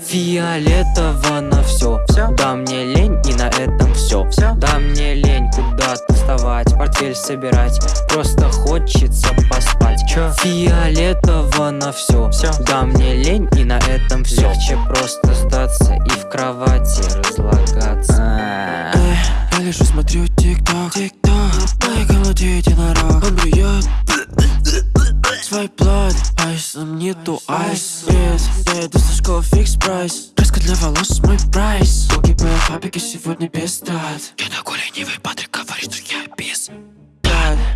Фиолетово на все. Всё? Да мне лень и на этом все. Всё? Да мне лень куда-то вставать, портфель собирать. Просто хочется поспать. Чё? Фиолетово на все. Всё? Да мне лень и на этом все. Легче просто сдаться и в кровати разлагаться. Эх, Я лежу, смотрю тик-ток, тик-ток Моя голоде единорог Он блюет Свой плод. Айсом нету айс. Нет, я иду со школы фикс прайс. Краска для волос мой прайс. Погибаю фабрики сегодня без трат. Я такой ленивый, Патрик говорит, что я без.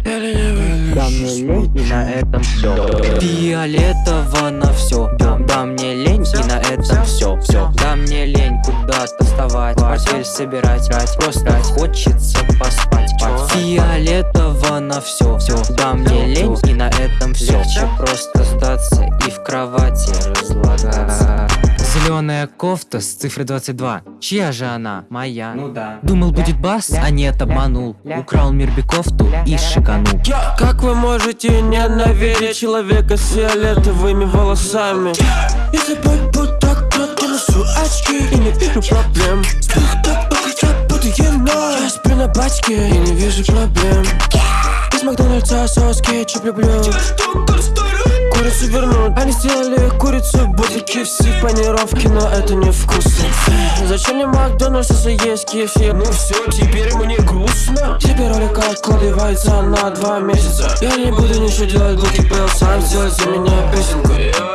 Я ленивый Да мне лень и на этом все. Фиолетово на все. Да, да мне лень куда-то вставать, портфель собирать. Просто хочется поспать. Чё? Фиолетово на все. Все. Да мне лень и на этом все. Легче просто сдаться и в кровати разлагаться. Зеленая кофта с цифрой 22. Чья же она? Моя. Ну да Думал будет бас, а нет, обманул Украл Мирби кофту и шиканул Как вы можете ненавидеть человека с фиолетовыми волосами? Если быть на бачке и не вижу проблем. Из Макдональдса соус кетчуп люблю. Курицу вернут. Они сделали курицу будет KFC в панировке, но это не вкусно. Зачем мне Макдональдс, если есть кефир? Ну все, теперь мне грустно. Тебе ролик откладывается на два месяца. Я не буду ничего делать, Буки Пэл сам сделает за меня песенку.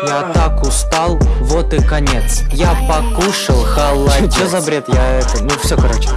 Я так устал, вот и конец. Я покушал холодец Чё за бред? Я это... Ну все, короче.